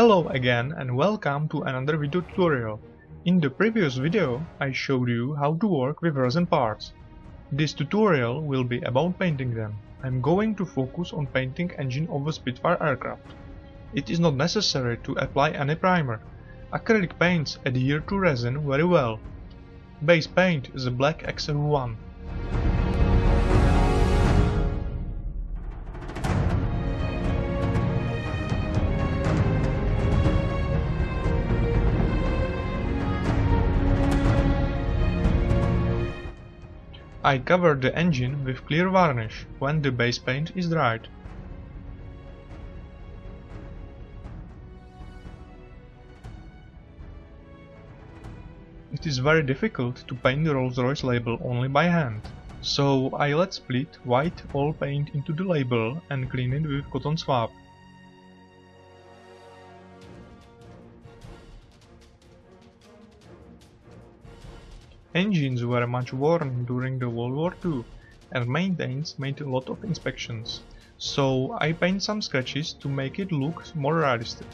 Hello again and welcome to another video tutorial. In the previous video I showed you how to work with resin parts. This tutorial will be about painting them. I'm going to focus on painting engine of a Spitfire aircraft. It is not necessary to apply any primer. Acrylic paints adhere to resin very well. Base paint is a black XF1. I cover the engine with clear varnish when the base paint is dried. It is very difficult to paint the Rolls-Royce label only by hand, so I let split white all paint into the label and clean it with cotton swab. Engines were much worn during the World War II and maintenance made a lot of inspections, so I paint some scratches to make it look more realistic.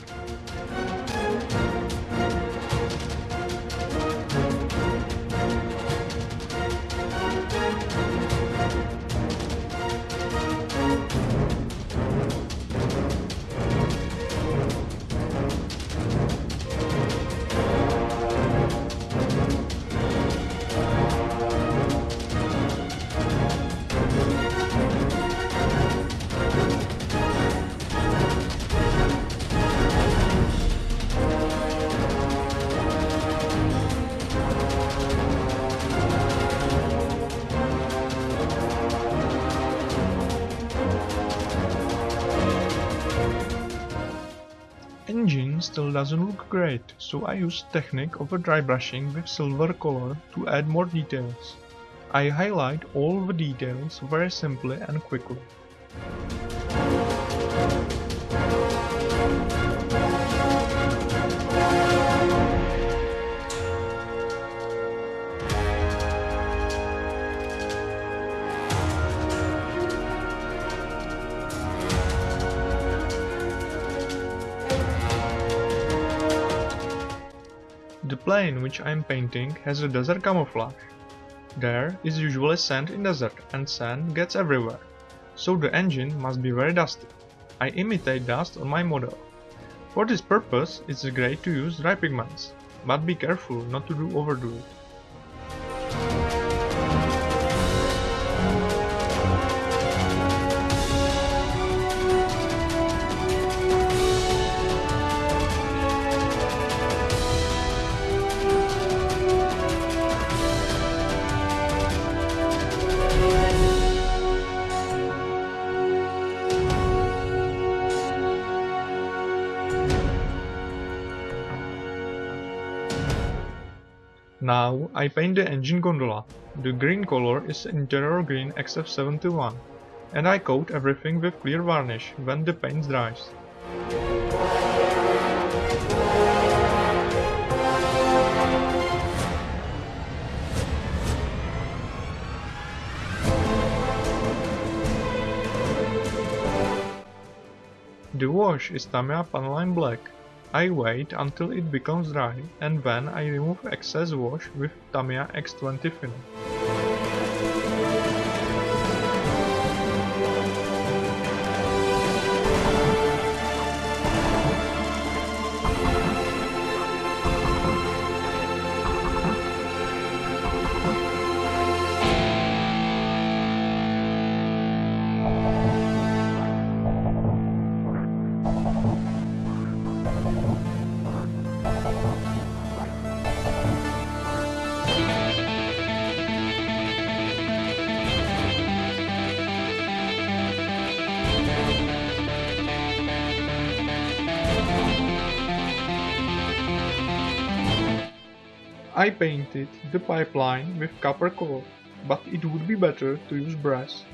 Still doesn't look great, so I use technique of a dry brushing with silver color to add more details. I highlight all the details very simply and quickly. Plane which I am painting has a desert camouflage. There is usually sand in desert and sand gets everywhere, so the engine must be very dusty. I imitate dust on my model. For this purpose it's great to use dry pigments, but be careful not to do overdo it. Now I paint the engine gondola. The green color is interior green XF71 and I coat everything with clear varnish when the paint dries. The wash is Tamiya Panel Line Black I wait until it becomes dry and then I remove excess wash with Tamiya X20 thinner. I painted the pipeline with copper color, but it would be better to use brass.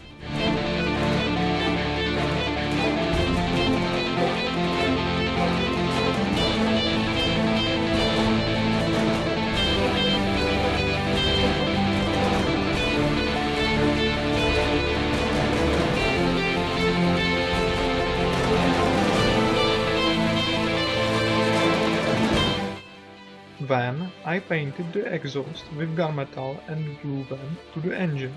I painted the exhaust with gunmetal and glued them to the engine.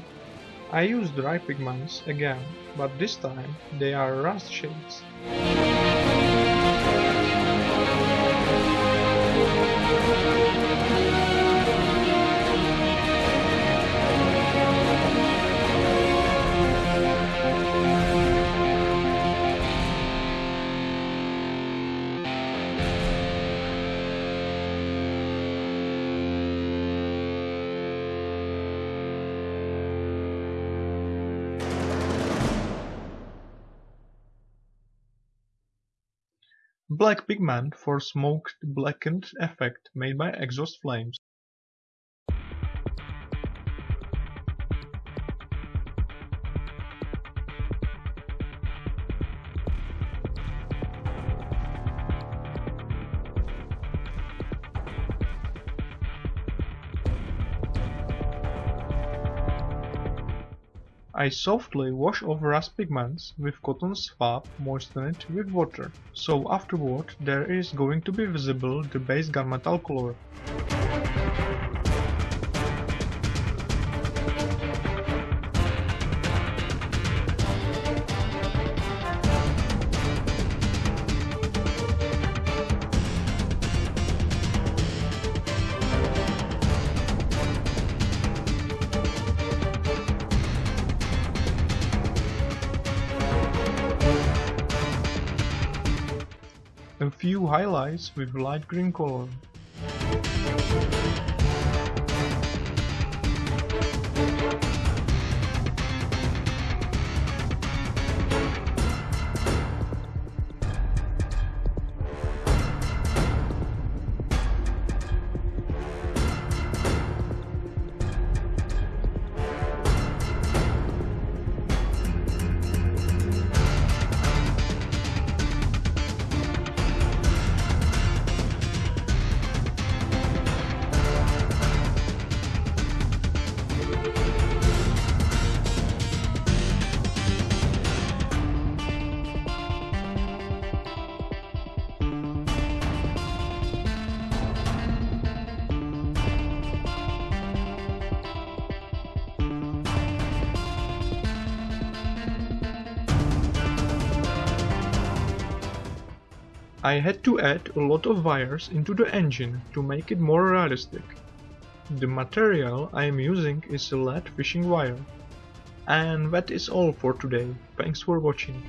I used dry pigments again, but this time they are rust shades. Black pigment for smoked blackened effect made by exhaust flames. I softly wash off rust pigments with cotton swab, moisten it with water, so afterward there is going to be visible the base gunmetal color. Highlights with light green color. I had to add a lot of wires into the engine to make it more realistic. The material I am using is lead fishing wire. And that is all for today, thanks for watching.